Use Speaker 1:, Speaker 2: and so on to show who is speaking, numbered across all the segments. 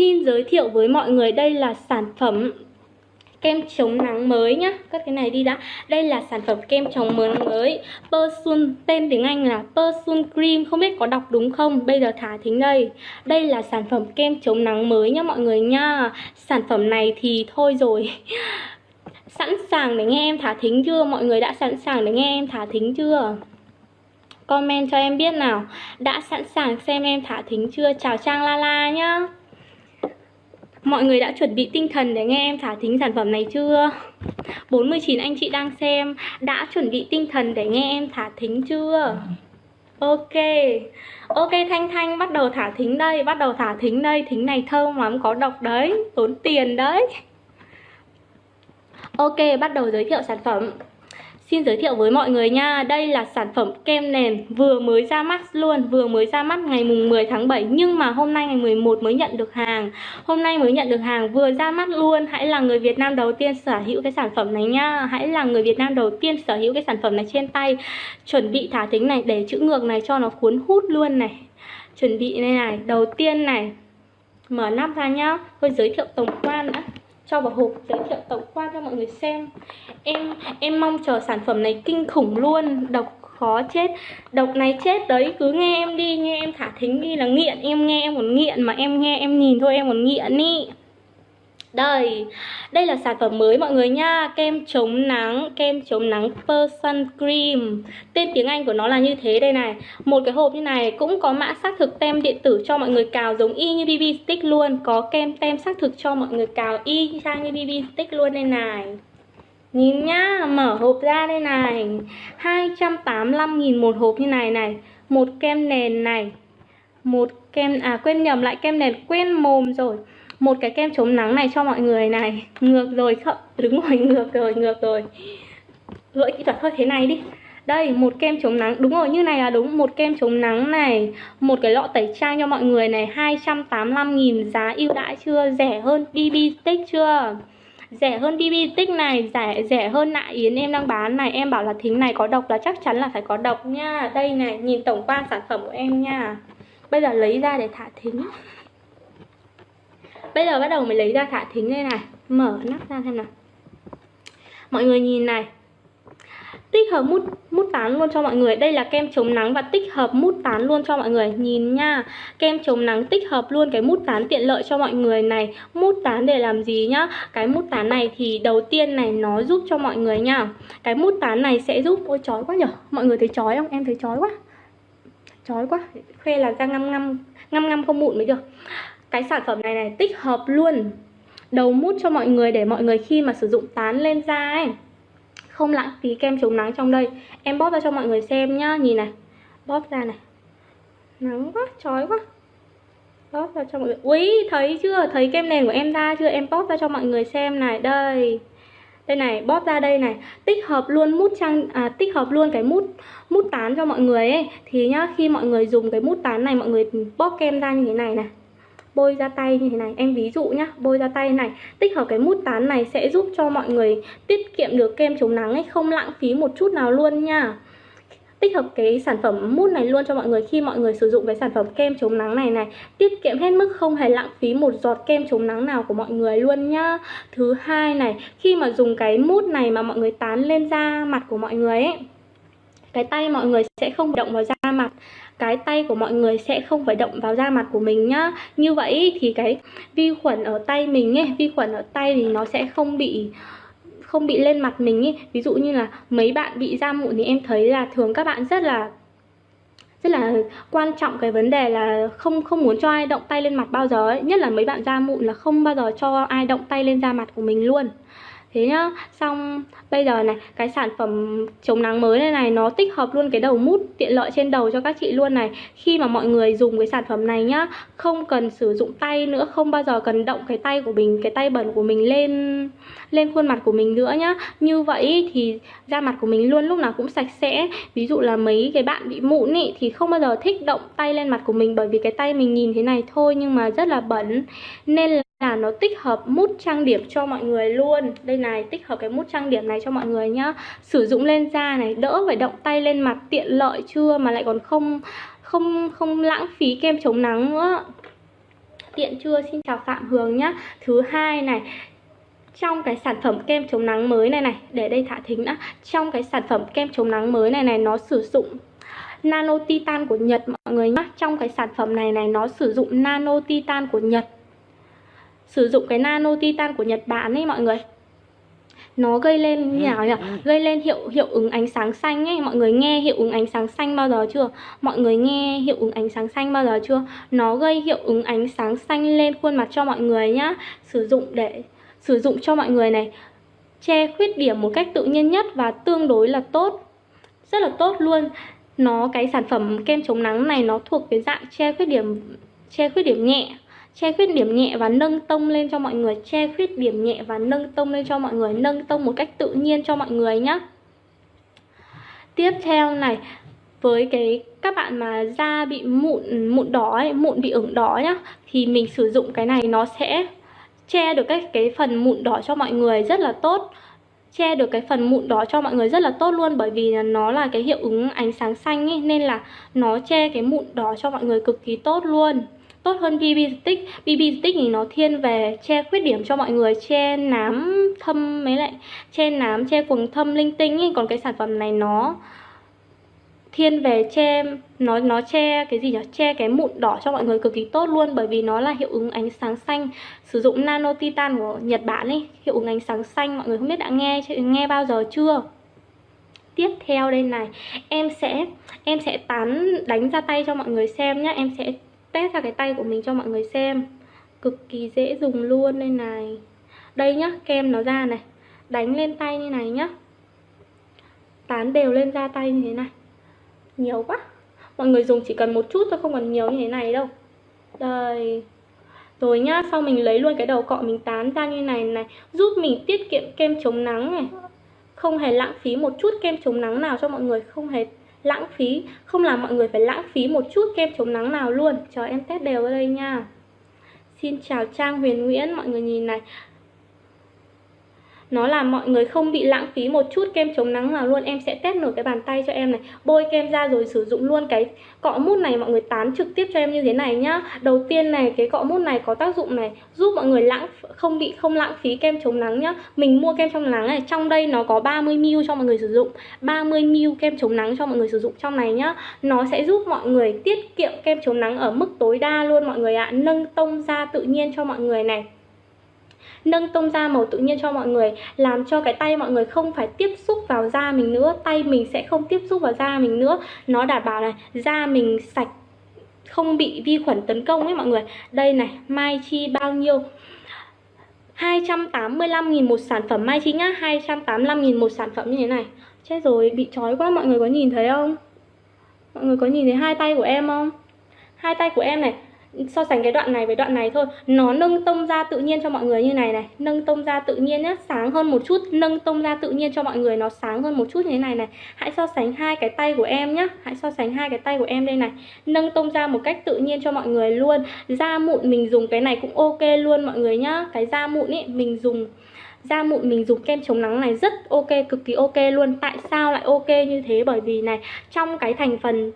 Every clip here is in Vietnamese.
Speaker 1: Xin giới thiệu với mọi người. Đây là sản phẩm kem chống nắng mới nhá. Cất cái này đi đã. Đây là sản phẩm kem chống nắng mới. Persun, tên tiếng Anh là Persun Cream. Không biết có đọc đúng không? Bây giờ thả thính đây. Đây là sản phẩm kem chống nắng mới nhá mọi người nha Sản phẩm này thì thôi rồi. Sẵn sàng để nghe em thả thính chưa? Mọi người đã sẵn sàng để nghe em thả thính chưa? Comment cho em biết nào. Đã sẵn sàng xem em thả thính chưa? Chào Trang La La nhá. Mọi người đã chuẩn bị tinh thần để nghe em thả thính sản phẩm này chưa? 49 anh chị đang xem, Đã chuẩn bị tinh thần để nghe em thả thính chưa? Ok Ok, Thanh Thanh, bắt đầu thả thính đây, Bắt đầu thả thính đây Thính này thơm lắm, có độc đấy, Tốn tiền đấy Ok, bắt đầu giới thiệu sản phẩm Xin giới thiệu với mọi người nha, đây là sản phẩm kem nền vừa mới ra mắt luôn, vừa mới ra mắt ngày mùng 10 tháng 7 nhưng mà hôm nay ngày 11 mới nhận được hàng. Hôm nay mới nhận được hàng vừa ra mắt luôn, hãy là người Việt Nam đầu tiên sở hữu cái sản phẩm này nha. Hãy là người Việt Nam đầu tiên sở hữu cái sản phẩm này trên tay. Chuẩn bị thả thính này để chữ ngược này cho nó cuốn hút luôn này. Chuẩn bị này này, đầu tiên này. Mở nắp ra nhá. Tôi giới thiệu tổng quan đã cho vào hộp giới thiệu tổng quan cho mọi người xem. Em em mong chờ sản phẩm này kinh khủng luôn. Độc khó chết. Độc này chết đấy. Cứ nghe em đi, nghe em thả thính đi là nghiện. Em nghe em còn nghiện mà em nghe em nhìn thôi, em còn nghiện ý đây, đây là sản phẩm mới mọi người nha. Kem chống nắng, kem chống nắng person Cream. Tên tiếng Anh của nó là như thế đây này. Một cái hộp như này cũng có mã xác thực tem điện tử cho mọi người cào giống y như BB Stick luôn. Có kem tem xác thực cho mọi người cào y sang như BB Stick luôn đây này. Nhìn nhá, mở hộp ra đây này. 285.000 một hộp như này này. Một kem nền này. Một kem, à quên nhầm lại kem nền quên mồm rồi một cái kem chống nắng này cho mọi người này. Ngược rồi không đứng rồi ngược rồi ngược rồi. Gợi kỹ thuật thôi thế này đi. Đây, một kem chống nắng. Đúng rồi, như này là đúng. Một kem chống nắng này, một cái lọ tẩy trang cho mọi người này. 285.000 giá ưu đãi chưa? Rẻ hơn BB stick chưa? Rẻ hơn BB stick này, rẻ rẻ hơn nạ yến em đang bán này. Em bảo là thính này có độc là chắc chắn là phải có độc nha. Đây này, nhìn tổng quan sản phẩm của em nha. Bây giờ lấy ra để thả thính. Bây giờ bắt đầu mình lấy ra thả thính đây này. Mở nắp ra xem nào. Mọi người nhìn này. Tích hợp mút, mút tán luôn cho mọi người. Đây là kem chống nắng và tích hợp mút tán luôn cho mọi người. Nhìn nha. Kem chống nắng tích hợp luôn cái mút tán tiện lợi cho mọi người này. Mút tán để làm gì nhá? Cái mút tán này thì đầu tiên này nó giúp cho mọi người nha. Cái mút tán này sẽ giúp Ôi chói quá nhở? Mọi người thấy chói không? Em thấy chói quá. Chói quá. Khoe là ra ngăm ngăm Ngăm ngăm không mụn mới được cái sản phẩm này này tích hợp luôn. Đầu mút cho mọi người để mọi người khi mà sử dụng tán lên da ấy. Không lãng phí kem chống nắng trong đây. Em bóp ra cho mọi người xem nhá nhìn này. Bóp ra này. Nắng quá chói quá. Bóp ra cho mọi người. Ui thấy chưa? Thấy kem nền của em ra chưa? Em bóp ra cho mọi người xem này. Đây. Đây này bóp ra đây này. Tích hợp luôn mút trang à, tích hợp luôn cái mút mút tán cho mọi người ấy. Thì nhá khi mọi người dùng cái mút tán này mọi người bóp kem ra như thế này này bôi ra tay như thế này. Em ví dụ nhá, bôi ra tay này. Tích hợp cái mút tán này sẽ giúp cho mọi người tiết kiệm được kem chống nắng ấy, không lãng phí một chút nào luôn nha. Tích hợp cái sản phẩm mút này luôn cho mọi người. Khi mọi người sử dụng cái sản phẩm kem chống nắng này này, tiết kiệm hết mức không hề lãng phí một giọt kem chống nắng nào của mọi người luôn nhá. Thứ hai này, khi mà dùng cái mút này mà mọi người tán lên da mặt của mọi người ấy, cái tay mọi người sẽ không động vào da mặt cái tay của mọi người sẽ không phải động vào da mặt của mình nhá. Như vậy thì cái vi khuẩn ở tay mình ấy, vi khuẩn ở tay thì nó sẽ không bị không bị lên mặt mình ấy. Ví dụ như là mấy bạn bị da mụn thì em thấy là thường các bạn rất là rất là quan trọng cái vấn đề là không không muốn cho ai động tay lên mặt bao giờ ấy. Nhất là mấy bạn da mụn là không bao giờ cho ai động tay lên da mặt của mình luôn thế nhá. Xong, bây giờ này, cái sản phẩm chống nắng mới này này, nó tích hợp luôn cái đầu mút tiện lợi trên đầu cho các chị luôn này. Khi mà mọi người dùng cái sản phẩm này nhá, không cần sử dụng tay nữa, không bao giờ cần động cái tay của mình, cái tay bẩn của mình lên lên khuôn mặt của mình nữa nhá. Như vậy thì da mặt của mình luôn lúc nào cũng sạch sẽ. Ví dụ là mấy cái bạn bị mụn ý, thì không bao giờ thích động tay lên mặt của mình bởi vì cái tay mình nhìn thế này thôi, nhưng mà rất là bẩn. Nên là là nó tích hợp mút trang điểm cho mọi người luôn. Đây này, tích hợp cái mút trang điểm này cho mọi người nhá. Sử dụng lên da này, đỡ phải động tay lên mặt, tiện lợi chưa? Mà lại còn không không không lãng phí kem chống nắng nữa. Tiện chưa? Xin chào Phạm Hường nhá. Thứ hai này, trong cái sản phẩm kem chống nắng mới này này, để đây thả thính đã. Trong cái sản phẩm kem chống nắng mới này này, nó sử dụng nano titan của Nhật, mọi người nhá. Trong cái sản phẩm này này, nó sử dụng nano titan của Nhật sử dụng cái nano titan của Nhật Bản ấy mọi người. Nó gây lên như nào nhỉ? gây lên hiệu hiệu ứng ánh sáng xanh ấy. Mọi người nghe hiệu ứng ánh sáng xanh bao giờ chưa? Mọi người nghe hiệu ứng ánh sáng xanh bao giờ chưa? Nó gây hiệu ứng ánh sáng xanh lên khuôn mặt cho mọi người nhá. Sử dụng để sử dụng cho mọi người này. Che khuyết điểm một cách tự nhiên nhất và tương đối là tốt. Rất là tốt luôn. Nó cái sản phẩm kem chống nắng này nó thuộc cái dạng che khuyết điểm che khuyết điểm nhẹ che khuyết điểm nhẹ và nâng tông lên cho mọi người. Che khuyết điểm nhẹ và nâng tông lên cho mọi người. Nâng tông một cách tự nhiên cho mọi người nhé tiếp theo này với cái các bạn mà da bị mụn mụn đỏ ấy, mụn bị ửng đỏ nhá thì mình sử dụng cái này nó sẽ che được cái cái phần mụn đỏ cho mọi người rất là tốt. Che được cái phần mụn đỏ cho mọi người rất là tốt luôn bởi vì nó là cái hiệu ứng ánh sáng xanh ấy nên là nó che cái mụn đỏ cho mọi người cực kỳ tốt luôn tốt hơn BB stick. BB stick thì nó thiên về che khuyết điểm cho mọi người, che nám thâm mấy lại, che nám, che quầng thâm, linh tinh ấy. Còn cái sản phẩm này nó thiên về che, nó nó che cái gì nhỉ? Che cái mụn đỏ cho mọi người cực kỳ tốt luôn, bởi vì nó là hiệu ứng ánh sáng xanh. Sử dụng nano titan của Nhật Bản ấy, hiệu ứng ánh sáng xanh, mọi người không biết đã nghe nghe bao giờ chưa? Tiếp theo đây này, em sẽ em sẽ tán, đánh ra tay cho mọi người xem nhá. Em sẽ test ra cái tay của mình cho mọi người xem. Cực kỳ dễ dùng luôn đây này. Đây nhá, kem nó ra này. Đánh lên tay như này nhá. Tán đều lên da tay như thế này. Nhiều quá. Mọi người dùng chỉ cần một chút thôi, không cần nhiều như thế này đâu. Đây. Rồi nhá, sau mình lấy luôn cái đầu cọ mình tán ra như này này. Giúp mình tiết kiệm kem chống nắng này. Không hề lãng phí một chút kem chống nắng nào cho mọi người. Không hề lãng phí. Không làm mọi người phải lãng phí một chút kem chống nắng nào luôn. Cho em test đều ở đây nha. Xin chào Trang Huyền Nguyễn, mọi người nhìn này nó làm mọi người không bị lãng phí một chút kem chống nắng nào luôn. Em sẽ test nửa cái bàn tay cho em này. Bôi kem ra rồi sử dụng luôn cái cọ mút này, mọi người tán trực tiếp cho em như thế này nhá. Đầu tiên này, cái cọ mút này có tác dụng này, giúp mọi người lãng không bị, không lãng phí kem chống nắng nhá. Mình mua kem chống nắng này, trong đây nó có 30ml cho mọi người sử dụng. 30ml kem chống nắng cho mọi người sử dụng trong này nhá. Nó sẽ giúp mọi người tiết kiệm kem chống nắng ở mức tối đa luôn mọi người ạ. À. nâng tông da tự nhiên cho mọi người này nâng tông da màu tự nhiên cho mọi người, làm cho cái tay mọi người không phải tiếp xúc vào da mình nữa, tay mình sẽ không tiếp xúc vào da mình nữa. Nó đảm bảo này, da mình sạch, không bị vi khuẩn tấn công ấy mọi người. Đây này, mai chi bao nhiêu? 285.000 một sản phẩm. Mai Chi nhá 285.000 một sản phẩm như thế này. Chết rồi, bị trói quá. Mọi người có nhìn thấy không? Mọi người có nhìn thấy hai tay của em không? Hai tay của em này so sánh cái đoạn này với đoạn này thôi. Nó nâng tông da tự nhiên cho mọi người như này này. Nâng tông da tự nhiên nhé sáng hơn một chút. Nâng tông da tự nhiên cho mọi người nó sáng hơn một chút như thế này này. Hãy so sánh hai cái tay của em nhé hãy so sánh hai cái tay của em đây này. Nâng tông da một cách tự nhiên cho mọi người luôn. Da mụn mình dùng cái này cũng ok luôn mọi người nhá. Cái da mụn ấy, mình dùng da mụn mình dùng kem chống nắng này rất ok, cực kỳ ok luôn. Tại sao lại ok như thế? Bởi vì này, trong cái thành phần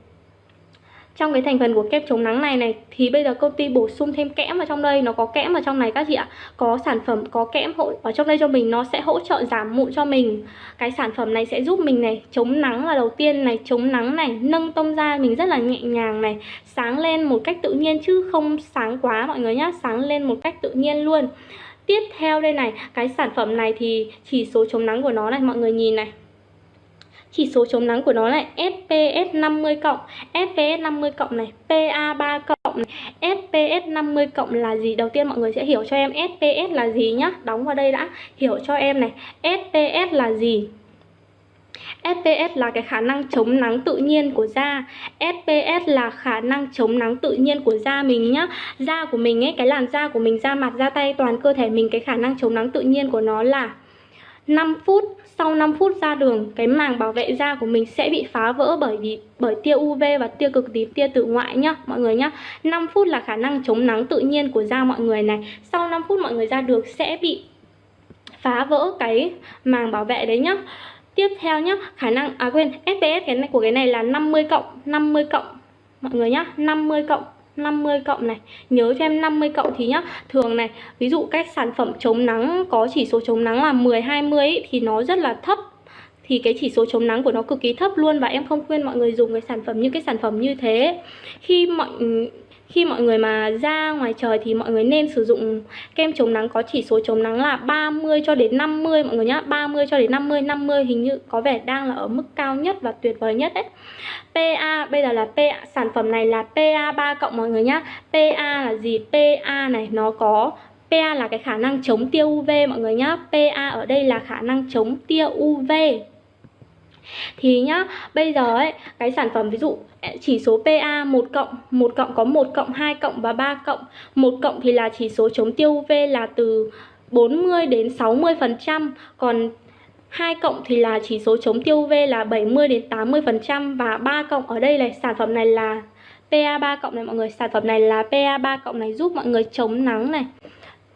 Speaker 1: trong cái thành phần của kem chống nắng này này, thì bây giờ công ty bổ sung thêm kẽm vào trong đây. Nó có kẽm vào trong này các chị ạ. Có sản phẩm, có kẽm hỗ, ở trong đây cho mình, nó sẽ hỗ trợ giảm mụn cho mình. Cái sản phẩm này sẽ giúp mình này, chống nắng là đầu tiên này, chống nắng này, nâng tông da mình rất là nhẹ nhàng này, sáng lên một cách tự nhiên chứ không sáng quá mọi người nhá, sáng lên một cách tự nhiên luôn. Tiếp theo đây này, cái sản phẩm này thì chỉ số chống nắng của nó này, mọi người nhìn này chỉ số chống nắng của nó là SPS 50 cộng SPS 50 cộng này PA 3 cộng này SPS 50 cộng là gì? Đầu tiên mọi người sẽ hiểu cho em SPS là gì nhá. Đóng vào đây đã hiểu cho em này. SPS là gì? SPS là cái khả năng chống nắng tự nhiên của da. SPS là khả năng chống nắng tự nhiên của da mình nhá. Da của mình ấy, cái làn da của mình, da mặt, da tay, toàn cơ thể mình Cái khả năng chống nắng tự nhiên của nó là 5 phút sau 5 phút ra đường, cái màng bảo vệ da của mình sẽ bị phá vỡ bởi vì, bởi tia UV và tia cực tím, tia tử ngoại nhá, mọi người nhá. 5 phút là khả năng chống nắng tự nhiên của da mọi người này. Sau 5 phút mọi người ra được sẽ bị phá vỡ cái màng bảo vệ đấy nhá. Tiếp theo nhá, khả năng à quên FPS cái này của cái này là 50 cộng 50 cộng, mọi người nhá 50 cộng. 50 cộng này. Nhớ cho em 50 cộng thì nhá. Thường này, ví dụ các sản phẩm chống nắng có chỉ số chống nắng là 10, 20 ấy, Thì nó rất là thấp. Thì cái chỉ số chống nắng của nó cực kỳ thấp luôn và em không khuyên mọi người dùng cái sản phẩm như cái sản phẩm như thế. Khi mọi khi mọi người mà ra ngoài trời thì mọi người nên sử dụng kem chống nắng có chỉ số chống nắng là 30 cho đến 50 mọi người nhá 30 cho đến 50 50 hình như có vẻ đang là ở mức cao nhất và tuyệt vời nhất đấy. PA bây giờ là PA sản phẩm này là PA 3 cộng mọi người nhá. PA là gì? PA này, nó có PA là cái khả năng chống tia UV mọi người nhá. PA ở đây là khả năng chống tia UV thì nhá, bây giờ ấy, cái sản phẩm ví dụ chỉ số PA 1 cộng 1 cộng có 1 cộng 2 cộng và 3 cộng. 1 cộng thì là chỉ số chống tiêu UV là từ 40 đến 60%, còn 2 cộng thì là chỉ số chống tiêu UV là 70 đến 80% và 3 cộng ở đây này sản phẩm này là PA3 cộng này mọi người. Sản phẩm này là PA3 cộng này giúp mọi người chống nắng này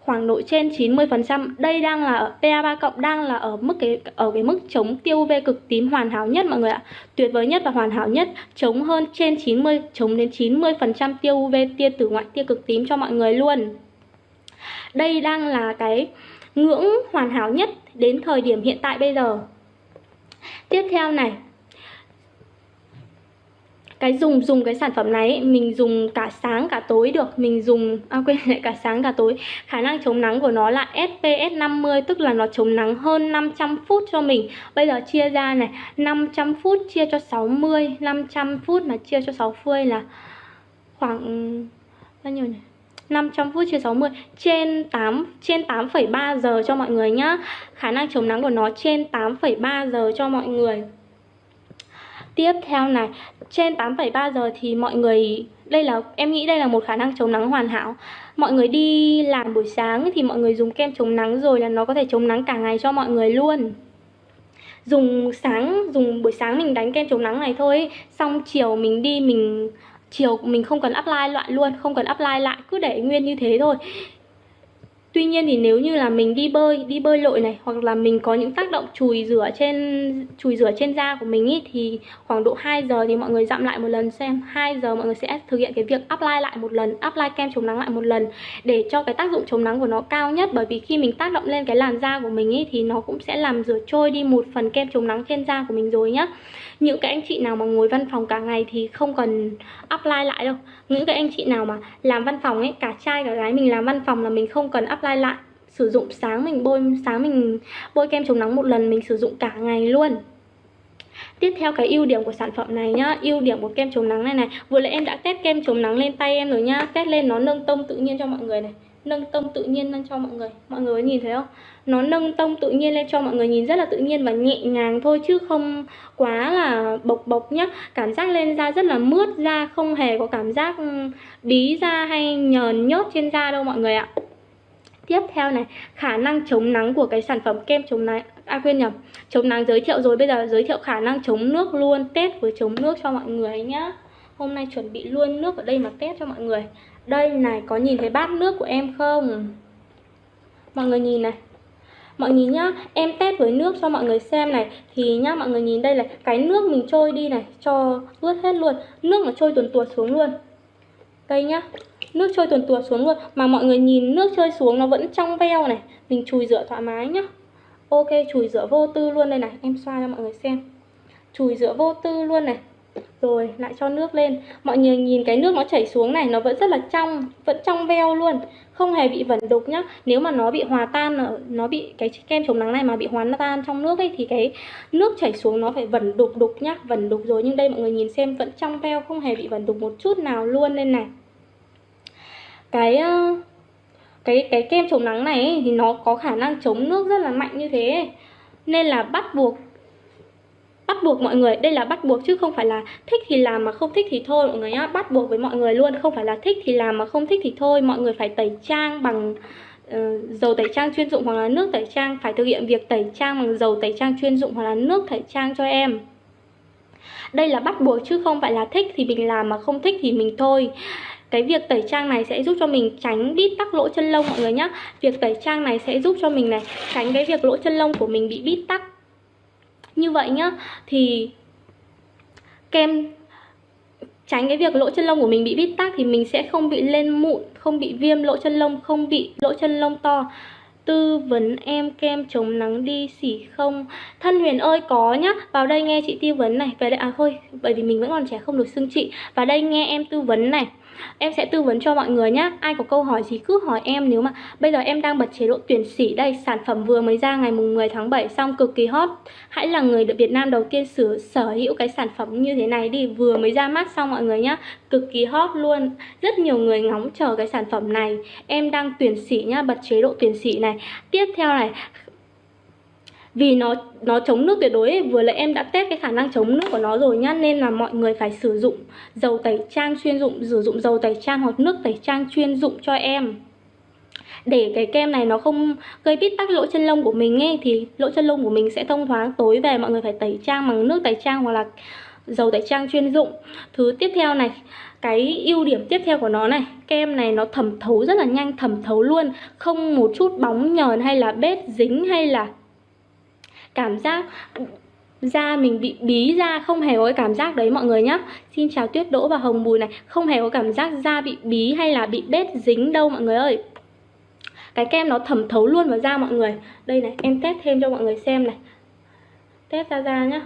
Speaker 1: khoảng độ trên 90%. Đây đang là PA3 cộng đang là ở mức cái ở cái mức chống tiêu UV cực tím hoàn hảo nhất mọi người ạ. Tuyệt vời nhất và hoàn hảo nhất, chống hơn trên 90 chống đến 90% tiêu UV tia tử ngoại tia cực tím cho mọi người luôn. Đây đang là cái ngưỡng hoàn hảo nhất đến thời điểm hiện tại bây giờ. Tiếp theo này, cái dùng dùng cái sản phẩm này mình dùng cả sáng cả tối được mình dùng à quên lại cả sáng cả tối khả năng chống nắng của nó là SPS 50 tức là nó chống nắng hơn 500 phút cho mình bây giờ chia ra này 500 phút chia cho 60 500 phút mà chia cho 60 là khoảng bao nhiêu nhỉ 500 phút chia 60 trên 8 trên 8,3 giờ cho mọi người nhá. Khả năng chống nắng của nó trên 8,3 giờ cho mọi người. Tiếp theo này, trên 8,3 giờ thì mọi người đây là em nghĩ đây là một khả năng chống nắng hoàn hảo. Mọi người đi làm buổi sáng thì mọi người dùng kem chống nắng rồi là nó có thể chống nắng cả ngày cho mọi người luôn. Dùng sáng dùng buổi sáng mình đánh kem chống nắng này thôi, xong chiều mình đi mình chiều mình không cần apply lại luôn, không cần apply lại cứ để nguyên như thế thôi. Tuy nhiên thì nếu như là mình đi bơi, đi bơi lội này hoặc là mình có những tác động chùi rửa trên chùi rửa trên da của mình ý thì khoảng độ 2 giờ thì mọi người dặm lại một lần xem 2 giờ mọi người sẽ thực hiện cái việc apply lại một lần, apply kem chống nắng lại một lần để cho cái tác dụng chống nắng của nó cao nhất bởi vì khi mình tác động lên cái làn da của mình ý thì nó cũng sẽ làm rửa trôi đi một phần kem chống nắng trên da của mình rồi nhá. Những cái anh chị nào mà ngồi văn phòng cả ngày thì không cần apply lại đâu. Những cái anh chị nào mà làm văn phòng ấy, cả trai cả gái mình làm văn phòng là mình không cần apply lại. Sử dụng sáng mình bôi sáng mình bôi kem chống nắng một lần mình sử dụng cả ngày luôn. Tiếp theo cái ưu điểm của sản phẩm này nhá. Ưu điểm của kem chống nắng này này. Vừa nãy em đã test kem chống nắng lên tay em rồi nhá. Test lên nó nâng tông tự nhiên cho mọi người này. Nâng tông tự nhiên lên cho mọi người. Mọi người có nhìn thấy không? Nó nâng tông tự nhiên lên cho mọi người nhìn rất là tự nhiên và nhẹ nhàng thôi Chứ không quá là bộc bộc nhá. Cảm giác lên da rất là mướt da Không hề có cảm giác ừ, bí da hay nhờn nhớt trên da đâu mọi người ạ. Tiếp theo này, khả năng chống nắng của cái sản phẩm kem chống nắng À quên nhầm, chống nắng giới thiệu rồi Bây giờ giới thiệu khả năng chống nước luôn Test với chống nước cho mọi người nhá. Hôm nay chuẩn bị luôn nước ở đây mà test cho mọi người. Đây này, có nhìn thấy bát nước của em không? Mọi người nhìn này. Mọi người nhá, em test với nước cho mọi người xem này. Thì nhá, mọi người nhìn đây là cái nước mình trôi đi này Cho ướt hết luôn. Nước nó trôi tuần tuột xuống luôn. Đây nhá Nước trôi tuần tuột xuống luôn. Mà mọi người nhìn nước trôi xuống nó vẫn trong veo này. Mình chùi rửa thoải mái nhá. Ok chùi rửa vô tư luôn đây này. Em xoa cho mọi người xem. Chùi rửa vô tư luôn này. Rồi lại cho nước lên. Mọi người nhìn cái nước nó chảy xuống này Nó vẫn rất là trong Vẫn trong veo luôn. Không hề bị vẩn đục nhá. Nếu mà nó bị hòa tan Nó bị cái kem chống nắng này mà bị hòa tan trong nước ấy Thì cái nước chảy xuống nó phải vẩn đục đục nhá. Vẩn đục rồi Nhưng đây mọi người nhìn xem vẫn trong veo Không hề bị vẩn đục một chút nào luôn lên này. Cái cái cái kem chống nắng này ấy, thì nó có khả năng chống nước rất là mạnh như thế nên là bắt buộc bắt buộc mọi người đây là bắt buộc chứ không phải là thích thì làm mà không thích thì thôi mọi người nhá. Bắt buộc với mọi người luôn không phải là thích thì làm mà không thích thì thôi. Mọi người phải tẩy trang bằng uh, dầu tẩy trang chuyên dụng hoặc là nước tẩy trang phải thực hiện việc tẩy trang bằng dầu tẩy trang chuyên dụng hoặc là nước tẩy trang cho em. Đây là bắt buộc chứ không phải là thích thì mình làm mà không thích thì mình thôi. Cái việc tẩy trang này sẽ giúp cho mình tránh bít tắc lỗ chân lông mọi người nhé Việc tẩy trang này sẽ giúp cho mình này tránh cái việc lỗ chân lông của mình bị bít tắc. Như vậy nhá, Thì kem, tránh cái việc lỗ chân lông của mình bị bít tắc thì mình sẽ không bị lên mụn, không bị viêm lỗ chân lông, không bị lỗ chân lông to. Tư vấn em kem chống nắng đi xỉ không? Thân huyền ơi, có nhá. Vào đây nghe chị tư vấn này. Về đây à thôi, bởi vì mình vẫn còn trẻ không được xưng chị. Vào đây nghe em tư vấn này. Em sẽ tư vấn cho mọi người nhé Ai có câu hỏi gì cứ hỏi em nếu mà Bây giờ em đang bật chế độ tuyển sĩ đây Sản phẩm vừa mới ra ngày mùng 10 tháng 7 Xong cực kỳ hot. Hãy là người được Việt Nam đầu tiên sử, sở hữu cái sản phẩm như thế này đi Vừa mới ra mắt xong mọi người nhá Cực kỳ hot luôn. Rất nhiều người ngóng chờ cái sản phẩm này. Em đang tuyển sĩ nhá Bật chế độ tuyển sĩ này. Tiếp theo này vì nó nó chống nước tuyệt đối ấy. vừa lại em đã test cái khả năng chống nước của nó rồi nhá, nên là mọi người phải sử dụng dầu tẩy trang chuyên dụng, sử dụng dầu tẩy trang hoặc nước tẩy trang chuyên dụng cho em để cái kem này nó không gây bít tắc lỗ chân lông của mình ấy, thì lỗ chân lông của mình sẽ thông thoáng tối về, mọi người phải tẩy trang bằng nước tẩy trang hoặc là dầu tẩy trang chuyên dụng thứ tiếp theo này, cái ưu điểm tiếp theo của nó này, kem này nó thẩm thấu rất là nhanh, thẩm thấu luôn, không một chút bóng nhờn hay là bết dính hay là cảm giác da mình bị bí da, không hề có cái cảm giác đấy mọi người nhé Xin chào Tuyết, Đỗ và Hồng Bùi này. Không hề có cảm giác da bị bí hay là bị bết dính đâu mọi người ơi. Cái kem nó thẩm thấu luôn vào da mọi người. Đây này, em test thêm cho mọi người xem này. Test ra da nhá.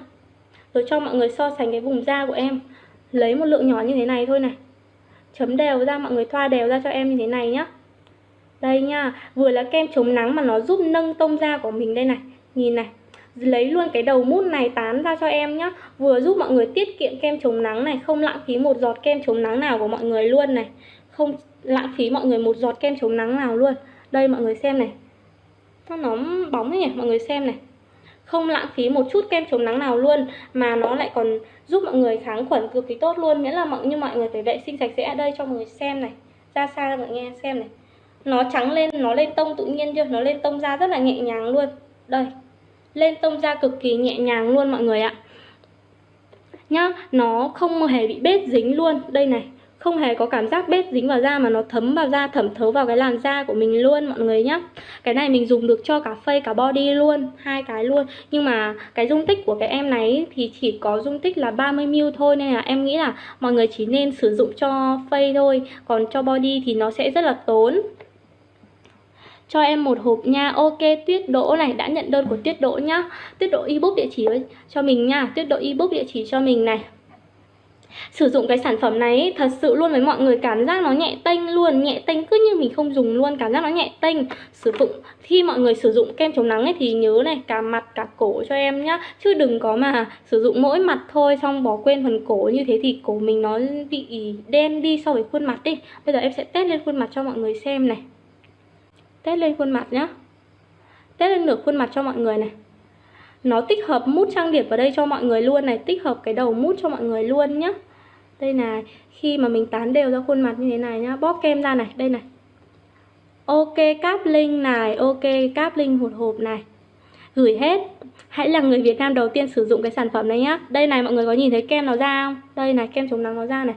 Speaker 1: Rồi cho mọi người so sánh cái vùng da của em. Lấy một lượng nhỏ như thế này thôi này. Chấm đều ra, mọi người thoa đều ra cho em như thế này nhá. Đây nha Vừa là kem chống nắng mà nó giúp nâng tông da của mình đây này. Nhìn này lấy luôn cái đầu mút này tán ra cho em nhá. Vừa giúp mọi người tiết kiệm kem chống nắng này, không lãng phí một giọt kem chống nắng nào của mọi người luôn này. Không lãng phí mọi người một giọt kem chống nắng nào luôn. Đây mọi người xem này. Nó bóng bóng nhỉ? Mọi người xem này. Không lãng phí một chút kem chống nắng nào luôn, mà nó lại còn giúp mọi người kháng khuẩn cực kỳ tốt luôn. Miễn là mọi, như mọi người phải vệ sinh sạch sẽ ở đây cho mọi người xem này. Ra xa mọi người nghe xem này. Nó trắng lên, nó lên tông tự nhiên chưa? Nó lên tông da rất là nhẹ nhàng luôn. Đây lên tông da cực kỳ nhẹ nhàng luôn mọi người ạ. Nhá, nó không hề bị bết dính luôn. Đây này, không hề có cảm giác bết dính vào da mà nó thấm vào da, thẩm thấu vào cái làn da của mình luôn mọi người nhá. Cái này mình dùng được cho cả face cả body luôn, hai cái luôn. Nhưng mà cái dung tích của cái em này thì chỉ có dung tích là 30ml thôi, nên là em nghĩ là mọi người chỉ nên sử dụng cho face thôi. Còn cho body thì nó sẽ rất là tốn cho em một hộp nha. Ok, tuyết đỗ này, đã nhận đơn của tuyết đỗ nhá. Tuyết đỗ ebook địa chỉ cho mình nha. Tuyết đỗ ebook địa chỉ cho mình này. Sử dụng cái sản phẩm này thật sự luôn với mọi người cảm giác nó nhẹ tênh luôn. Nhẹ tênh cứ như mình không dùng luôn, cảm giác nó nhẹ tênh. Sử dụng, khi mọi người sử dụng kem chống nắng ấy, thì nhớ này, cả mặt, cả cổ cho em nhá. Chứ đừng có mà sử dụng mỗi mặt thôi, xong bỏ quên phần cổ như thế thì cổ mình nó bị đen đi so với khuôn mặt đi. Bây giờ em sẽ test lên khuôn mặt cho mọi người xem này test lên khuôn mặt nhá. Test lên nửa khuôn mặt cho mọi người này. Nó tích hợp mút trang điểm vào đây cho mọi người luôn này, tích hợp cái đầu mút cho mọi người luôn nhá. Đây này, khi mà mình tán đều ra khuôn mặt như thế này nhá, bóp kem ra này, đây này. Ok, cáp linh này, ok, cáp linh một hộp này. Gửi hết. Hãy là người Việt Nam đầu tiên sử dụng cái sản phẩm này nhá. Đây này, mọi người có nhìn thấy kem nó ra không? Đây này, kem chống nắng nó ra này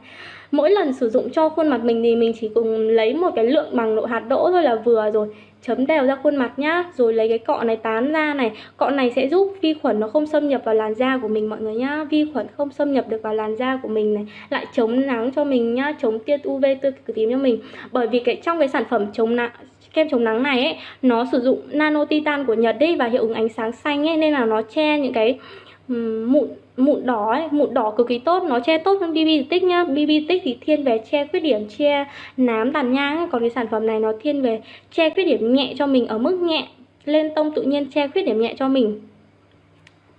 Speaker 1: mỗi lần sử dụng cho khuôn mặt mình thì mình chỉ cùng lấy một cái lượng bằng độ hạt đỗ thôi là vừa rồi. Chấm đều ra khuôn mặt nhá, rồi lấy cái cọ này tán ra này. Cọ này sẽ giúp vi khuẩn nó không xâm nhập vào làn da của mình mọi người nhá. Vi khuẩn không xâm nhập được vào làn da của mình này. Lại chống nắng cho mình nhá, chống tia UV tia cực tím cho mình. Bởi vì cái trong cái sản phẩm chống nắng, kem chống nắng này ấy, nó sử dụng nano titan của Nhật đi và hiệu ứng ánh sáng xanh ấy, nên là nó che những cái Ừ, mụn mụn đỏ ấy, mụn đỏ cực kỳ tốt nó che tốt hơn BB tích nhá. BB tích thì thiên về che khuyết điểm che nám tàn nhang còn cái sản phẩm này nó thiên về che khuyết điểm nhẹ cho mình ở mức nhẹ lên tông tự nhiên che khuyết điểm nhẹ cho mình.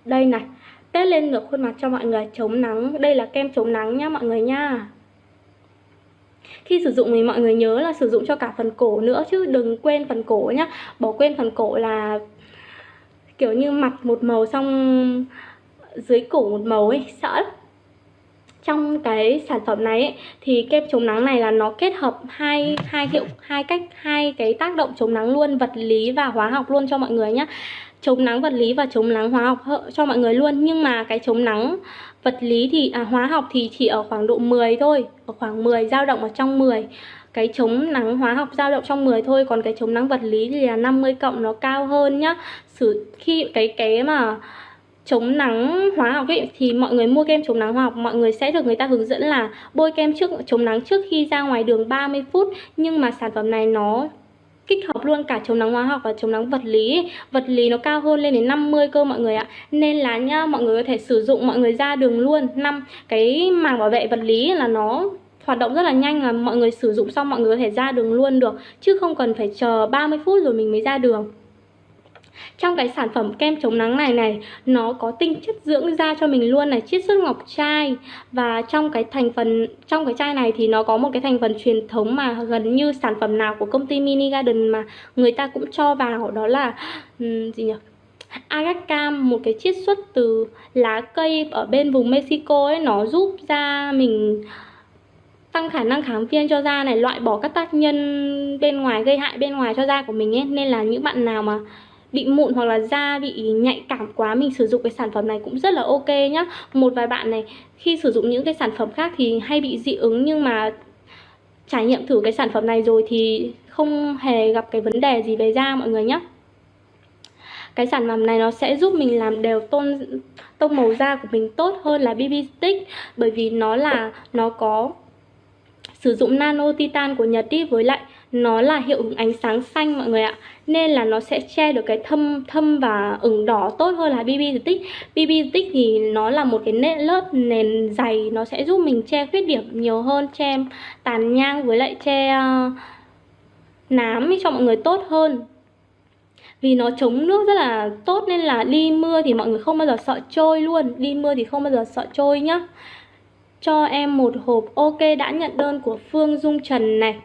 Speaker 1: Đây này test lên được khuôn mặt cho mọi người chống nắng. Đây là kem chống nắng nhá mọi người nha khi sử dụng thì mọi người nhớ là sử dụng cho cả phần cổ nữa chứ đừng quên phần cổ nhá. Bỏ quên phần cổ là kiểu như mặt một màu xong dưới cổ một màu ấy sợ lắm. Trong cái sản phẩm này ấy, thì kem chống nắng này là nó kết hợp hai hai hiệu hai cách hai cái tác động chống nắng luôn vật lý và hóa học luôn cho mọi người nhé chống nắng vật lý và chống nắng hóa học cho mọi người luôn. Nhưng mà cái chống nắng vật lý thì à, hóa học thì chỉ ở khoảng độ 10 thôi ở khoảng 10 dao động ở trong 10 cái chống nắng hóa học dao động trong 10 thôi còn cái chống nắng vật lý thì là 50 cộng nó cao hơn nhá. Sử khi cái cái mà chống nắng hóa học ấy, thì mọi người mua kem chống nắng hóa học, mọi người sẽ được người ta hướng dẫn là bôi kem trước, chống nắng trước khi ra ngoài đường 30 phút. Nhưng mà sản phẩm này nó kích hợp luôn cả chống nắng hóa học và chống nắng vật lý vật lý nó cao hơn lên đến 50 cơ mọi người ạ. Nên là nhá, mọi người có thể sử dụng, mọi người ra đường luôn. Năm, cái màng bảo vệ vật lý là nó hoạt động rất là nhanh là mọi người sử dụng xong mọi người có thể ra đường luôn được. Chứ không cần phải chờ 30 phút rồi mình mới ra đường trong cái sản phẩm kem chống nắng này này nó có tinh chất dưỡng da cho mình luôn này chiết xuất ngọc trai. Và trong cái thành phần trong cái chai này thì nó có một cái thành phần truyền thống mà gần như sản phẩm nào của công ty Mini Garden mà người ta cũng cho vào đó là um, gì nhỉ? Agacam một cái chiết xuất từ lá cây ở bên vùng Mexico ấy nó giúp da mình tăng khả năng kháng viêm cho da này loại bỏ các tác nhân bên ngoài gây hại bên ngoài cho da của mình ấy. Nên là những bạn nào mà bị mụn hoặc là da bị nhạy cảm quá, mình sử dụng cái sản phẩm này cũng rất là ok nhá. Một vài bạn này, khi sử dụng những cái sản phẩm khác thì hay bị dị ứng nhưng mà trải nghiệm thử cái sản phẩm này rồi thì không hề gặp cái vấn đề gì về da mọi người nhé cái sản phẩm này nó sẽ giúp mình làm đều tôn tông màu da của mình tốt hơn là BB stick, bởi vì nó là, nó có sử dụng nano titan của Nhật đi, với lại nó là hiệu ứng ánh sáng xanh mọi người ạ. Nên là nó sẽ che được cái thâm thâm và ửng đỏ tốt hơn là BB stick BB stick thì nó là một cái nền lớp nền dày nó sẽ giúp mình che khuyết điểm nhiều hơn che tàn nhang với lại che uh, nám cho mọi người tốt hơn. Vì nó chống nước rất là tốt nên là đi mưa thì mọi người không bao giờ sợ trôi luôn. Đi mưa thì không bao giờ sợ trôi nhá. Cho em một hộp. Ok đã nhận đơn của Phương Dung Trần này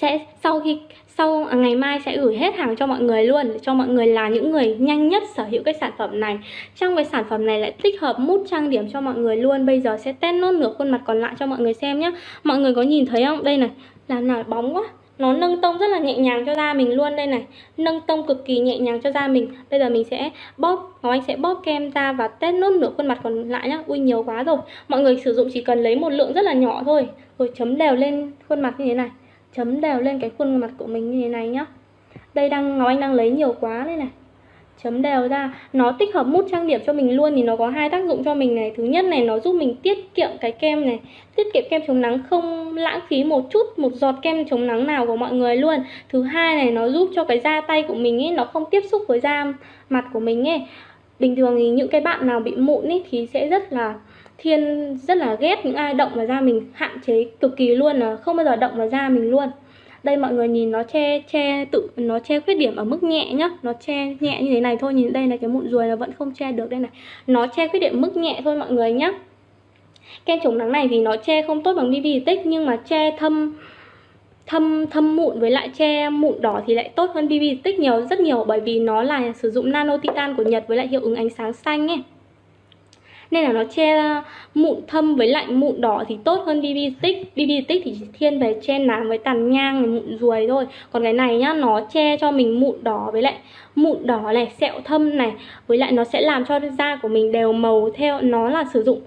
Speaker 1: sẽ sau khi, sau ngày mai sẽ gửi hết hàng cho mọi người luôn, cho mọi người là những người nhanh nhất sở hữu cái sản phẩm này. Trong cái sản phẩm này lại tích hợp mút trang điểm cho mọi người luôn. Bây giờ sẽ test nốt nửa khuôn mặt còn lại cho mọi người xem nhé mọi người có nhìn thấy không? Đây này làm nào bóng quá. Nó nâng tông rất là nhẹ nhàng cho da mình luôn đây này. Nâng tông cực kỳ nhẹ nhàng cho da mình. Bây giờ mình sẽ bóp Ngọc Anh sẽ bóp kem ra và test nốt nửa khuôn mặt còn lại nhá. Ui, nhiều quá rồi. Mọi người sử dụng chỉ cần lấy một lượng rất là nhỏ thôi. Rồi chấm đều lên khuôn mặt như thế này chấm đều lên cái khuôn mặt của mình như thế này nhá. Đây đang, Ngọc Anh đang lấy nhiều quá đây này. Chấm đều ra, nó tích hợp mút trang điểm cho mình luôn thì nó có hai tác dụng cho mình này. Thứ nhất này, nó giúp mình tiết kiệm cái kem này. Tiết kiệm kem chống nắng không lãng phí một chút, một giọt kem chống nắng nào của mọi người luôn. Thứ hai này, nó giúp cho cái da tay của mình ấy, nó không tiếp xúc với da mặt của mình ấy. Bình thường thì những cái bạn nào bị mụn ấy thì sẽ rất là thiên rất là ghét những ai động vào da mình, hạn chế cực kỳ luôn là không bao giờ động vào da mình luôn. Đây mọi người nhìn nó che che tự, nó che khuyết điểm ở mức nhẹ nhá, nó che nhẹ như thế này thôi, nhìn đây là cái mụn ruồi nó vẫn không che được đây này. Nó che khuyết điểm mức nhẹ thôi mọi người nhá. Kem chống nắng này thì nó che không tốt bằng BB tích, nhưng mà che thâm thâm thâm mụn với lại che mụn đỏ thì lại tốt hơn BB tích nhiều, rất nhiều, bởi vì nó là sử dụng nano titan của Nhật với lại hiệu ứng ánh sáng xanh ấy nên là nó che mụn thâm với lại mụn đỏ thì tốt hơn BB stick. BB stick thì chỉ thiên về che nám với tàn nhang mụn ruồi thôi. Còn cái này nhá, nó che cho mình mụn đỏ với lại mụn đỏ này, sẹo thâm này. Với lại nó sẽ làm cho da của mình đều màu theo, nó là sử dụng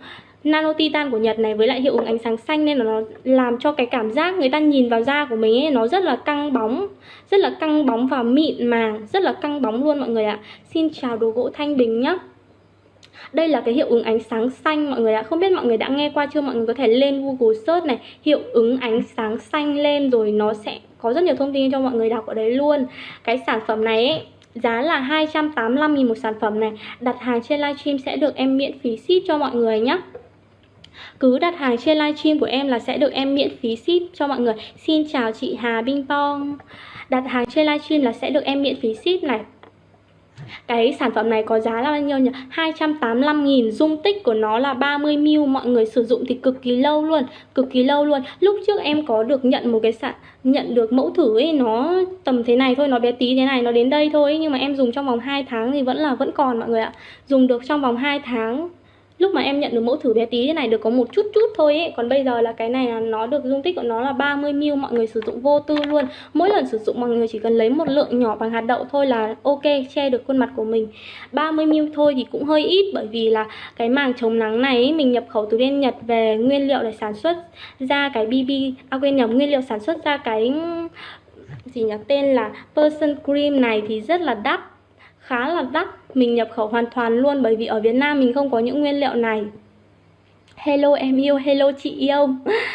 Speaker 1: nano titan của Nhật này với lại hiệu ứng ánh sáng xanh. Nên là nó làm cho cái cảm giác người ta nhìn vào da của mình ấy, nó rất là căng bóng, rất là căng bóng và mịn màng, rất là căng bóng luôn mọi người ạ. Xin chào đồ gỗ thanh bình nhé đây là cái hiệu ứng ánh sáng xanh mọi người ạ. Không biết mọi người đã nghe qua chưa? Mọi người có thể lên Google search này. Hiệu ứng ánh sáng xanh lên rồi nó sẽ có rất nhiều thông tin cho mọi người đọc ở đấy luôn. Cái sản phẩm này ấy, Giá là 285.000 một sản phẩm này. Đặt hàng trên livestream sẽ được em miễn phí ship cho mọi người nhé cứ đặt hàng trên livestream của em là sẽ được em miễn phí ship cho mọi người. Xin chào chị Hà Binh Pong Đặt hàng trên livestream là sẽ được em miễn phí ship này cái sản phẩm này có giá là bao nhiêu nhỉ? 285.000 Dung tích của nó là 30ml Mọi người sử dụng thì cực kỳ lâu luôn, Cực kỳ lâu luôn Lúc trước em có được nhận một cái sản, Nhận được mẫu thử ấy, Nó tầm thế này thôi, Nó bé tí thế này, Nó đến đây thôi Nhưng mà em dùng trong vòng 2 tháng thì vẫn là, vẫn còn, mọi người ạ Dùng được trong vòng 2 tháng lúc mà em nhận được mẫu thử bé tí thế này được có một chút chút thôi ấy. Còn bây giờ là cái này là nó được dung tích của nó là 30 ml mọi người sử dụng vô tư luôn. Mỗi lần sử dụng mọi người chỉ cần lấy một lượng nhỏ bằng hạt đậu thôi là ok che được khuôn mặt của mình. 30 ml thôi thì cũng hơi ít bởi vì là cái màng chống nắng này ấy, mình nhập khẩu từ bên Nhật về nguyên liệu để sản xuất ra cái BB à quên nhầm nguyên liệu sản xuất ra cái gì nhỉ tên là person cream này thì rất là đắt khá là đắt. Mình nhập khẩu hoàn toàn luôn bởi vì ở Việt Nam mình không có những nguyên liệu này. Hello em yêu, hello chị yêu.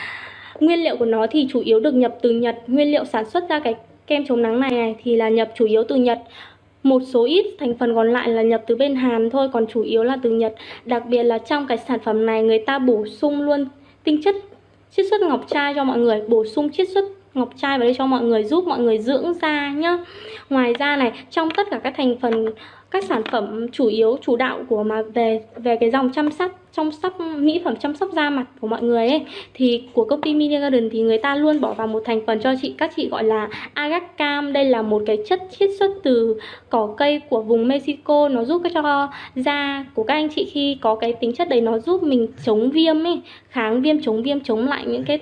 Speaker 1: Nguyên liệu của nó thì chủ yếu được nhập từ Nhật. Nguyên liệu sản xuất ra cái kem chống nắng này, này thì là nhập chủ yếu từ Nhật. Một số ít thành phần còn lại là nhập từ bên Hàn thôi Còn chủ yếu là từ Nhật. Đặc biệt là trong cái sản phẩm này người ta bổ sung luôn tinh chất chiết xuất ngọc trai cho mọi người. Bổ sung chiết xuất ngọc trai vào đây cho mọi người giúp mọi người dưỡng da nhá. Ngoài ra này, trong tất cả các thành phần, các sản phẩm chủ yếu, chủ đạo của mà về về cái dòng chăm sóc chăm sóc, mỹ phẩm chăm sóc da mặt của mọi người ấy, thì của công ty Media Garden thì người ta luôn bỏ vào một thành phần cho chị, các chị gọi là agacam. Đây là một cái chất chiết xuất từ cỏ cây của vùng Mexico. Nó giúp cho da của các anh chị khi có cái tính chất đấy, nó giúp mình chống viêm ấy, kháng viêm, chống viêm, chống lại những cái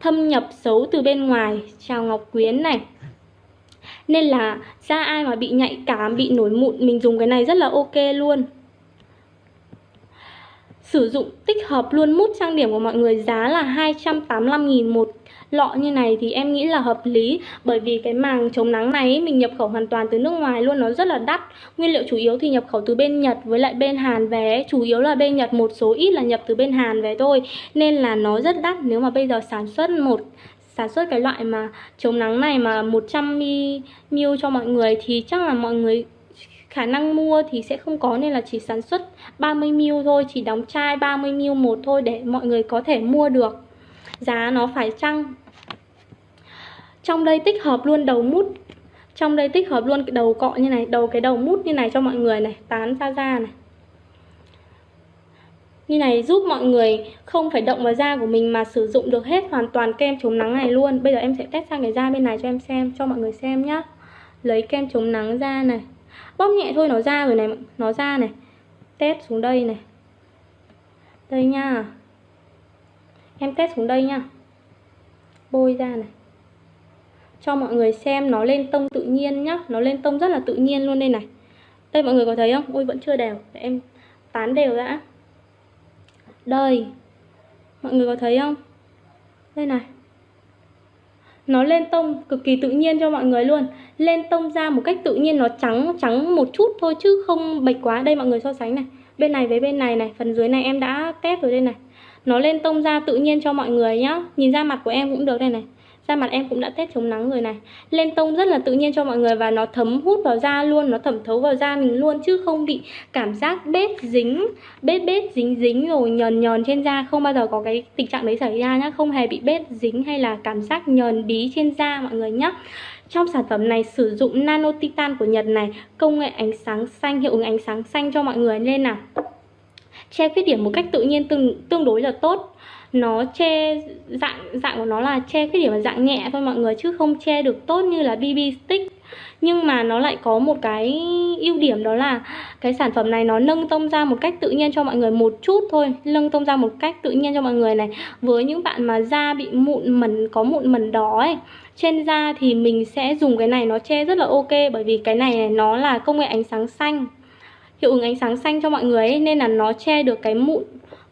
Speaker 1: thâm nhập xấu từ bên ngoài. Chào ngọc quyến này. Nên là da ai mà bị nhạy cảm, bị nổi mụn Mình dùng cái này rất là ok luôn. Sử dụng tích hợp luôn mút trang điểm của mọi người Giá là 285.000 một lọ như này thì em nghĩ là hợp lý. Bởi vì cái màng chống nắng này mình nhập khẩu hoàn toàn từ nước ngoài luôn, Nó rất là đắt. Nguyên liệu chủ yếu thì nhập khẩu từ bên Nhật với lại bên Hàn về Chủ yếu là bên Nhật, một số ít là nhập từ bên Hàn về thôi. Nên là nó rất đắt. Nếu mà bây giờ sản xuất một, sản xuất cái loại mà chống nắng này mà 100ml cho mọi người thì chắc là mọi người khả năng mua thì sẽ không có. Nên là chỉ sản xuất 30ml thôi, chỉ đóng chai 30ml một thôi để mọi người có thể mua được. Giá nó phải chăng? Trong đây tích hợp luôn đầu mút. Trong đây tích hợp luôn cái đầu cọ như này đầu cái đầu mút như này cho mọi người này tán ra da này. Như này giúp mọi người không phải động vào da của mình mà sử dụng được hết hoàn toàn kem chống nắng này luôn. Bây giờ em sẽ test sang cái da bên này cho em xem, cho mọi người xem nhá. Lấy kem chống nắng ra này. Bóp nhẹ thôi nó ra rồi này, nó ra này. Test xuống đây này. Đây nha. Em test xuống đây nha. Bôi ra này. Cho mọi người xem nó lên tông tự nhiên nhá. Nó lên tông rất là tự nhiên luôn đây này. Đây, mọi người có thấy không? Ôi vẫn chưa đều. Để em tán đều đã. Đây. Mọi người có thấy không? Đây này. Nó lên tông cực kỳ tự nhiên cho mọi người luôn. Lên tông ra một cách tự nhiên Nó trắng trắng một chút thôi chứ không bạch quá. Đây, mọi người so sánh này. Bên này với bên này này. Phần dưới này em đã test rồi đây này. Nó lên tông ra tự nhiên cho mọi người nhá. Nhìn ra mặt của em cũng được đây này da mặt em cũng đã test chống nắng rồi này. Lên tông rất là tự nhiên cho mọi người và nó thấm hút vào da luôn, nó thẩm thấu vào da mình luôn chứ không bị cảm giác bết dính, bết bết dính dính rồi nhờn nhờn trên da. Không bao giờ có cái tình trạng đấy xảy ra nhá, không hề bị bết dính hay là cảm giác nhờn bí trên da mọi người nhé trong sản phẩm này sử dụng nano titan của Nhật này, công nghệ ánh sáng xanh, hiệu ứng ánh sáng xanh cho mọi người nên nào che khuyết điểm một cách tự nhiên tương tương đối là tốt. Nó che dạng dạng của nó là che khuyết điểm là dạng nhẹ thôi mọi người chứ không che được tốt như là BB stick. Nhưng mà nó lại có một cái ưu điểm đó là cái sản phẩm này nó nâng tông ra một cách tự nhiên cho mọi người một chút thôi. Nâng tông ra một cách tự nhiên cho mọi người này. Với những bạn mà da bị mụn mẩn có mụn mẩn đó ấy trên da thì mình sẽ dùng cái này nó che rất là ok. Bởi vì cái này, này nó là công nghệ ánh sáng xanh hiệu ứng ánh sáng xanh cho mọi người ấy, nên là nó che được cái mụn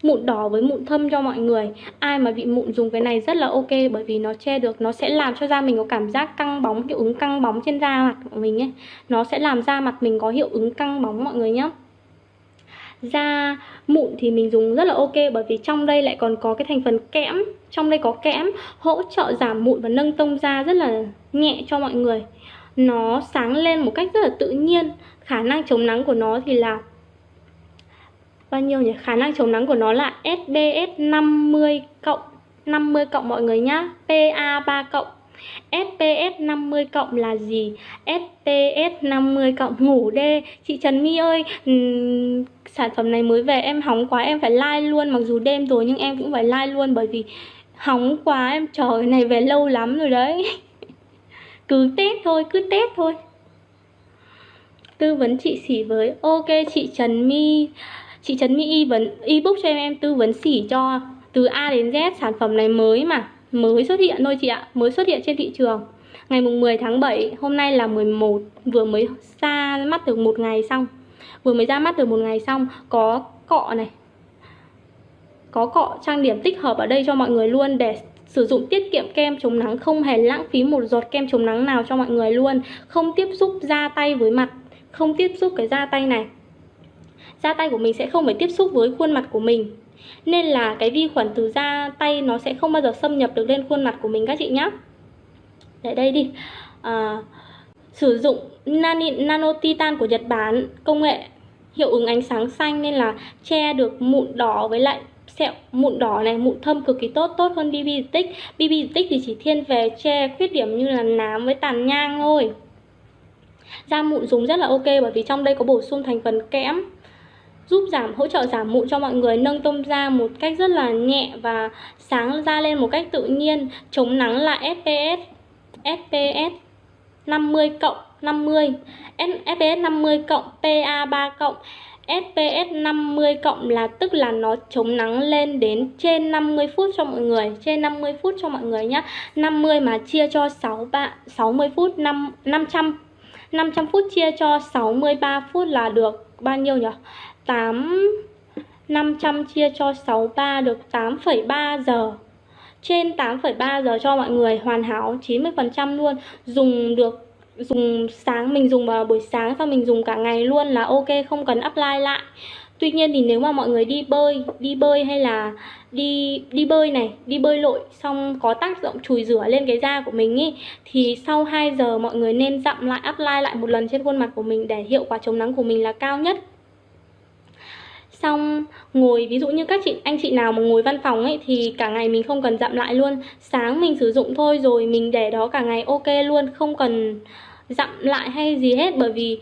Speaker 1: mụn đỏ với mụn thâm cho mọi người. Ai mà bị mụn dùng cái này rất là ok bởi vì nó che được nó sẽ làm cho da mình có cảm giác căng bóng hiệu ứng căng bóng trên da mặt của mình ấy. Nó sẽ làm da mặt mình có hiệu ứng căng bóng mọi người nhé da mụn thì mình dùng rất là ok bởi vì trong đây lại còn có cái thành phần kẽm trong đây có kẽm hỗ trợ giảm mụn và nâng tông da rất là nhẹ cho mọi người. Nó sáng lên một cách rất là tự nhiên khả năng chống nắng của nó thì là bao nhiêu nhỉ? Khả năng chống nắng của nó là SPF 50 cộng 50 cộng mọi người nhá. PA 3 cộng. SPF 50 cộng là gì? SPF 50 cộng ngủ đê. Chị Trần My ơi, um, sản phẩm này mới về em hóng quá em phải like luôn mặc dù đêm rồi nhưng em cũng phải like luôn bởi vì hóng quá em chờ cái này về lâu lắm rồi đấy. cứ test thôi, cứ test thôi. Tư vấn chị xỉ với. Ok, chị Trần My, Chị trần my y vấn ebook cho em em tư vấn xỉ cho từ A đến Z, sản phẩm này mới mà, mới xuất hiện thôi chị ạ, mới xuất hiện trên thị trường. Ngày mùng 10 tháng 7 hôm nay là 11 vừa mới ra mắt được một ngày xong. Vừa mới ra mắt được một ngày xong, có cọ này, có cọ trang điểm tích hợp ở đây cho mọi người luôn để sử dụng tiết kiệm kem chống nắng, không hề lãng phí một giọt kem chống nắng nào cho mọi người luôn, không tiếp xúc da tay với mặt không tiếp xúc cái da tay này. Da tay của mình sẽ không phải tiếp xúc với khuôn mặt của mình nên là cái vi khuẩn từ da tay nó sẽ không bao giờ xâm nhập được lên khuôn mặt của mình các chị nhé để đây đi. À, sử dụng nani, nano titan của Nhật Bản công nghệ hiệu ứng ánh sáng xanh nên là che được mụn đỏ với lại sẹo mụn đỏ này mụn thâm cực kỳ tốt tốt hơn BB stick BB stick thì chỉ thiên về che khuyết điểm như là nám với tàn nhang thôi da mụn dùng rất là ok bởi vì trong đây có bổ sung thành phần kẽm giúp giảm hỗ trợ giảm mụn cho mọi người nâng tông da một cách rất là nhẹ và sáng da lên một cách tự nhiên. Chống nắng là SPS SPS 50 cộng 50 SPS 50 cộng PA 3 cộng SPS 50 cộng là tức là nó chống nắng lên đến trên 50 phút cho mọi người Trên 50 phút cho mọi người nhé 50 mà chia cho 6, bạn 60 phút 5, 500 500 phút chia cho 63 phút là được bao nhiêu nhỉ? 8 500 chia cho 63 được 8,3 giờ. Trên 8,3 giờ cho mọi người hoàn hảo 90% luôn. Dùng được dùng sáng mình dùng vào buổi sáng xong mình dùng cả ngày luôn là ok không cần apply lại. Tuy nhiên thì nếu mà mọi người đi bơi, đi bơi hay là đi đi bơi này, đi bơi lội xong có tác dụng chùi rửa lên cái da của mình ý thì sau 2 giờ mọi người nên dặm lại apply lại một lần trên khuôn mặt của mình để hiệu quả chống nắng của mình là cao nhất. Xong ngồi ví dụ như các chị anh chị nào mà ngồi văn phòng ấy thì cả ngày mình không cần dặm lại luôn. Sáng mình sử dụng thôi rồi mình để đó cả ngày ok luôn không cần dặm lại hay gì hết. Bởi vì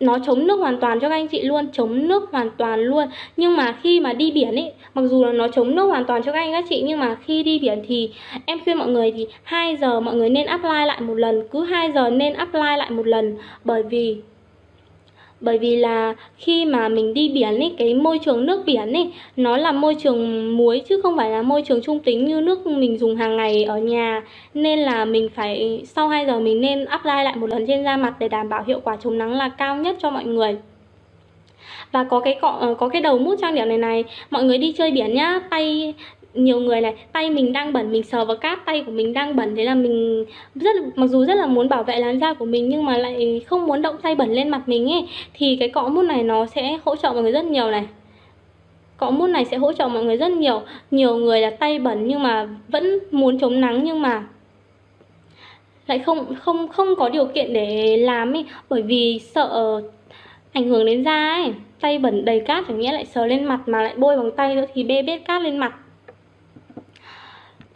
Speaker 1: nó chống nước hoàn toàn cho các anh chị luôn, chống nước hoàn toàn luôn. Nhưng mà khi mà đi biển ấy, mặc dù là nó chống nước hoàn toàn cho các anh các chị, nhưng mà khi đi biển thì em khuyên mọi người thì 2 giờ mọi người nên apply lại một lần, cứ 2 giờ nên apply lại một lần. Bởi vì bởi vì là khi mà mình đi biển ấy, cái môi trường nước biển ấy, nó là môi trường muối chứ không phải là môi trường trung tính như nước mình dùng hàng ngày ở nhà. Nên là mình phải, sau 2 giờ mình nên apply lại một lần trên da mặt để đảm bảo hiệu quả chống nắng là cao nhất cho mọi người. Và có cái cọ ờ, có cái đầu mút trang điểm này này, mọi người đi chơi biển nhá, tay nhiều người này, tay mình đang bẩn, mình sờ vào cát tay của mình đang bẩn, thế là mình rất mặc dù rất là muốn bảo vệ làn da của mình nhưng mà lại không muốn động tay bẩn lên mặt mình ấy, thì cái cọ mút này nó sẽ hỗ trợ mọi người rất nhiều này. Cọ mút này sẽ hỗ trợ mọi người rất nhiều. Nhiều người là tay bẩn nhưng mà vẫn muốn chống nắng nhưng mà lại không không không có điều kiện để làm ấy, bởi vì sợ ảnh hưởng đến da ấy. Tay bẩn đầy cát chẳng nghĩa lại sờ lên mặt mà lại bôi bằng tay nữa thì bê bết cát lên mặt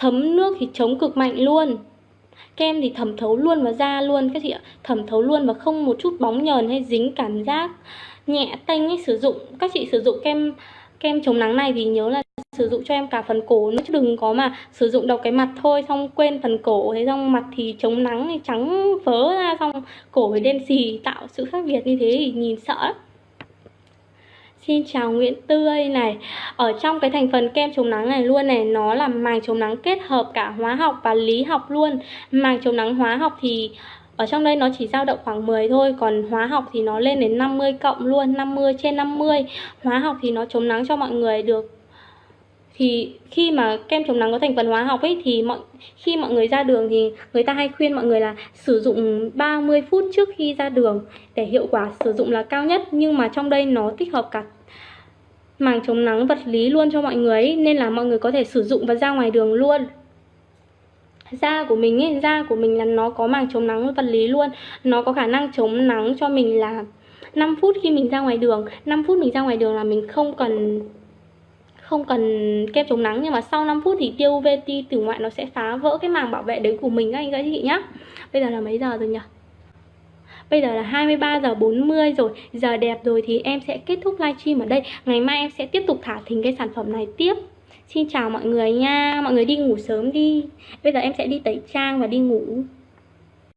Speaker 1: thấm nước thì chống cực mạnh luôn. Kem thì thẩm thấu luôn vào da luôn, các chị ạ. Thẩm thấu luôn và không một chút bóng nhờn hay dính cảm giác nhẹ tanh ấy sử dụng. Các chị sử dụng kem kem chống nắng này thì nhớ là sử dụng cho em cả phần cổ nữa, chứ đừng có mà sử dụng đầu cái mặt thôi, xong quên phần cổ. Thế xong mặt thì chống nắng thì trắng phớ ra, xong cổ thì đen xì, tạo sự khác biệt như thế thì nhìn sợ Xin chào Nguyễn Tươi này. Ở trong cái thành phần kem chống nắng này luôn này, Nó là màng chống nắng kết hợp cả hóa học và lý học luôn. Màng chống nắng hóa học thì ở trong đây nó chỉ dao động khoảng 10 thôi, Còn hóa học thì nó lên đến 50 cộng luôn 50 trên 50 Hóa học thì nó chống nắng cho mọi người được thì khi mà kem chống nắng có thành phần hóa học ấy thì mọi khi mọi người ra đường thì người ta hay khuyên mọi người là sử dụng 30 phút trước khi ra đường để hiệu quả sử dụng là cao nhất. Nhưng mà trong đây nó tích hợp cả màng chống nắng vật lý luôn cho mọi người ấy, nên là mọi người có thể sử dụng và ra ngoài đường luôn. Da của mình ấy, da của mình là nó có màng chống nắng vật lý luôn. Nó có khả năng chống nắng cho mình là 5 phút khi mình ra ngoài đường. 5 phút mình ra ngoài đường là mình không cần không cần kem chống nắng, nhưng mà sau 5 phút thì tiêu UVT từ ngoại nó sẽ phá vỡ cái màng bảo vệ đấy của mình các anh các chị nhá. Bây giờ là mấy giờ rồi nhỉ? Bây giờ là 23 giờ 40 rồi, Giờ đẹp rồi thì em sẽ kết thúc livestream ở đây. Ngày mai em sẽ tiếp tục thả thính cái sản phẩm này tiếp. Xin chào mọi người nha, Mọi người đi ngủ sớm đi. Bây giờ em sẽ đi tẩy trang và đi ngủ.